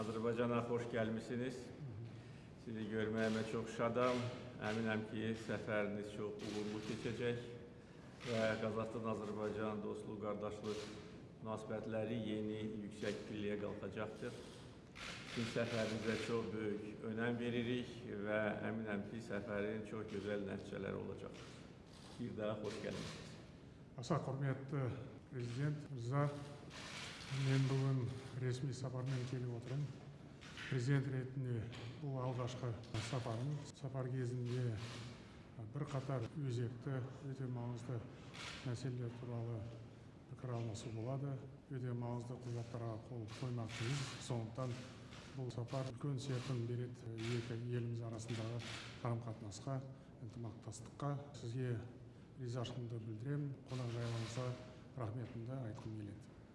Azərbaycana xoş gəlmişsiniz. Sizi görməyimə çox şadam. Əminəm ki, səfəriniz çox uğurlu keçəcək və Qazaqstan-Azərbaycan dostluq, qardaşlıq münasibətləri yeni yüksək pilləyə qalxacaqdır. Biz səfərimizə çox böyük önəm veririk və əminəm ki, səfərin çox gözəl nəticələri olacaq. Bir daha xoş gəlmisiniz. Asa hörmətli prezident Mirza, mən bu gün ресми сапармен келіп отырмын. Президент ретінде бұл алғашқы сапарым. Сапар кезінде бірқатар өзекті өте маңызды мәселелер туралы пікір алмасу болады. Өте маңызды құжаттарға қол қоймақпыз. Сондықтан бұл сапар үлкен серпін береді екі еліміз арасындағы қарым қатынасқа ынтымақтастыққа. Сізге ризашылығымды білдіремін. Қонақжайлылығыңызға рахметімді айтқым келеді.